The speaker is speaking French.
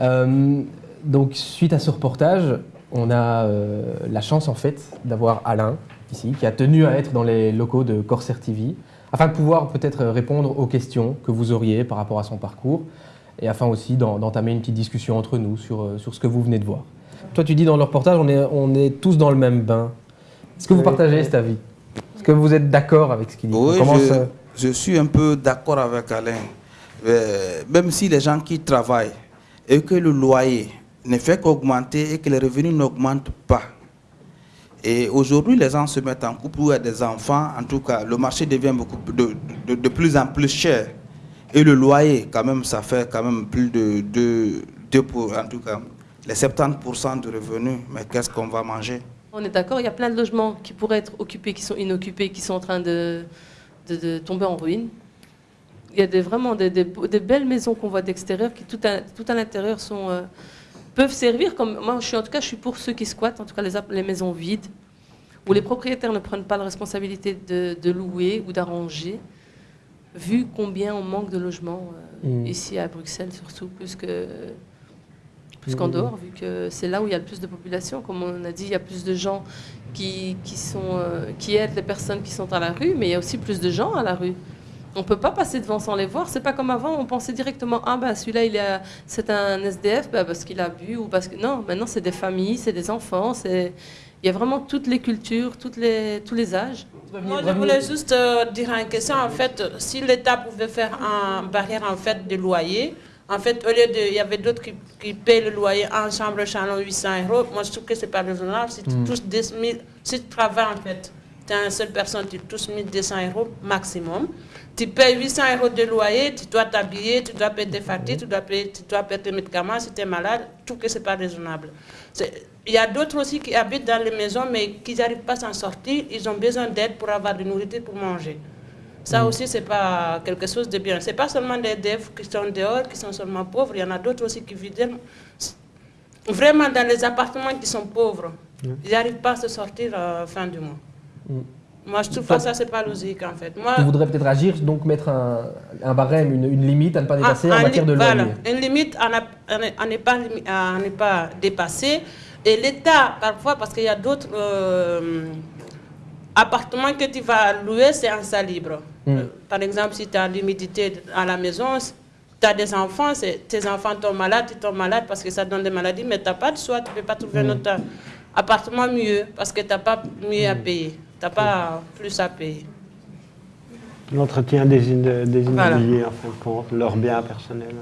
Euh, donc, suite à ce reportage, on a euh, la chance en fait d'avoir Alain ici, qui a tenu à être dans les locaux de Corsair TV, afin de pouvoir peut-être répondre aux questions que vous auriez par rapport à son parcours, et afin aussi d'entamer une petite discussion entre nous sur, euh, sur ce que vous venez de voir. Toi, tu dis dans le reportage, on est, on est tous dans le même bain. Est-ce que vous partagez cet avis? Est-ce que vous êtes d'accord avec ce qu'il dit? Oui, je, je, suis un peu d'accord avec Alain. Même si les gens qui travaillent et que le loyer ne fait qu'augmenter et que les revenus n'augmentent pas, et aujourd'hui, les gens se mettent en couple ou a des enfants. En tout cas, le marché devient beaucoup de, de, plus en plus cher. Et le loyer, quand même, ça fait quand même plus de 2 pour, en tout cas, les 70% de revenus. Mais qu'est-ce qu'on va manger? On est d'accord, il y a plein de logements qui pourraient être occupés, qui sont inoccupés, qui sont en train de, de tomber en ruine. Il y a des, vraiment des, des, des belles maisons qu'on voit d'extérieur qui, tout à, tout à l'intérieur, sont... Euh, peuvent servir comme... Moi, je suis, en tout cas, je suis pour ceux qui squattent, en tout cas les, les maisons vides, où les propriétaires ne prennent pas la responsabilité de, de louer ou d'arranger, vu combien on manque de logements euh, mmh. ici à Bruxelles, surtout, plus que plus qu'en mmh. dehors, vu que c'est là où il y a le plus de population. Comme on a dit, il y a plus de gens qui, qui, sont, euh, qui aident les personnes qui sont à la rue, mais il y a aussi plus de gens à la rue. On ne peut pas passer devant sans les voir. C'est pas comme avant, on pensait directement ah bah celui-là il est c'est un SDF bah, parce qu'il a bu ou parce que non. Maintenant c'est des familles, c'est des enfants, c'est il y a vraiment toutes les cultures, toutes les tous les âges. Moi je voulais juste euh, dire une question en fait si l'État pouvait faire une barrière en fait de loyer. En fait, au lieu de, il y avait d'autres qui, qui paient le loyer en chambre chalon 800 euros. Moi, je trouve que c'est pas raisonnable. Si tu touches 10 000, si tu travailles en fait, tu es une seule personne, tu touches 1200 euros maximum. Tu payes 800 euros de loyer, tu dois t'habiller, tu dois payer tes factures, tu dois payer, tu dois payer tes médicaments si tu es malade. tout que ce n'est pas raisonnable. Il y a d'autres aussi qui habitent dans les maisons, mais qui n'arrivent pas à s'en sortir. Ils ont besoin d'aide pour avoir de nourriture pour manger. Ça mm. aussi, ce n'est pas quelque chose de bien. Ce n'est pas seulement des devs qui sont dehors, qui sont seulement pauvres. Il y en a d'autres aussi qui vivent vraiment dans les appartements qui sont pauvres. Mm. Ils n'arrivent pas à se sortir à la fin du mois. Mm. Moi, je trouve pas ça, c'est pas logique en fait. Moi, tu voudrais peut-être agir, donc mettre un, un barème, une, une, limite à ne pas dépasser en matière de loyer. Voilà, une limite à ne pas, pas dépasser. Et l'État, parfois, parce qu'il y a d'autres euh, appartements que tu vas louer, c'est en salle libre. Mm. Euh, par exemple, si tu as l'humidité à la maison, tu as des enfants, tes enfants tombent malades, tu tombes malade parce que ça donne des maladies, mais tu n'as pas de choix, tu ne peux pas trouver mm. un autre appartement mieux parce que tu n'as pas mieux à mm. Payer n'as pas plus à payer. L'entretien des, des immobiliers, en fin de compte, leurs biens personnels.